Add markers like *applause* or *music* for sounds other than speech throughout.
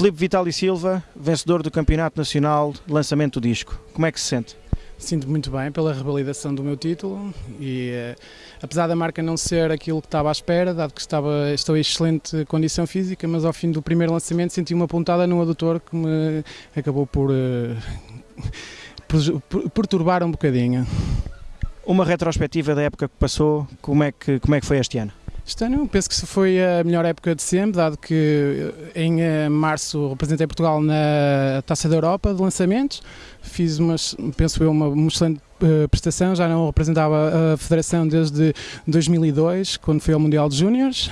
Filipe Vital e Silva, vencedor do Campeonato Nacional, lançamento do disco. Como é que se sente? Sinto muito bem pela revalidação do meu título e eh, apesar da marca não ser aquilo que estava à espera, dado que estava, estou em excelente condição física, mas ao fim do primeiro lançamento senti uma pontada no adutor que me acabou por, eh, *laughs* por, por perturbar um bocadinho. Uma retrospectiva da época que passou, como é que, como é que foi este ano? Este ano penso que foi a melhor época de sempre, dado que em eh, março representei Portugal na Taça da Europa de lançamentos, fiz umas, penso eu, uma, uma excelente uh, prestação, já não representava a Federação desde 2002, quando fui ao Mundial de Júniores.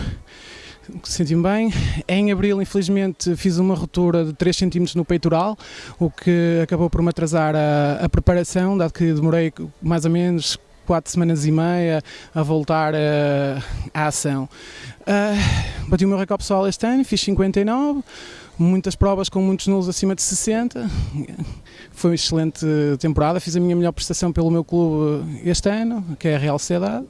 Senti-me bem. Em abril, infelizmente, fiz uma ruptura de 3 cm no peitoral, o que acabou por me atrasar a, a preparação, dado que demorei mais ou menos quatro semanas e meia a voltar uh, à ação. Uh, bati o meu recorde pessoal este ano, fiz 59, muitas provas com muitos nulos acima de 60. Foi uma excelente temporada, fiz a minha melhor prestação pelo meu clube este ano, que é a Real Sociedade.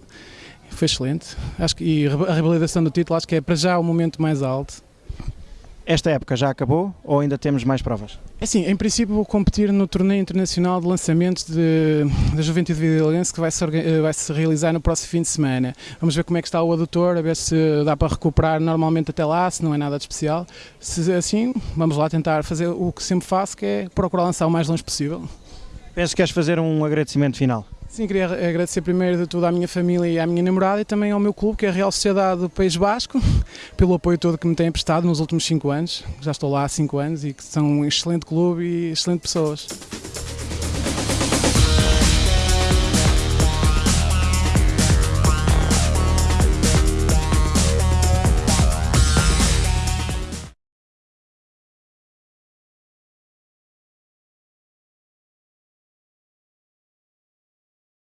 Foi excelente. Acho que, e a revalidação do título acho que é para já o momento mais alto. Esta época já acabou ou ainda temos mais provas? É assim, em princípio vou competir no torneio internacional de lançamentos de, da Juventude Vidalense que vai se, vai se realizar no próximo fim de semana. Vamos ver como é que está o adutor, a ver se dá para recuperar normalmente até lá, se não é nada de especial. Se assim, vamos lá tentar fazer o que sempre faço, que é procurar lançar o mais longe possível. Penso que queres fazer um agradecimento final. Sim, queria agradecer primeiro de tudo à minha família e à minha namorada e também ao meu clube, que é a Real Sociedade do País Basco, *laughs* pelo apoio todo que me têm prestado nos últimos 5 anos. Já estou lá há 5 anos e que são um excelente clube e excelentes pessoas.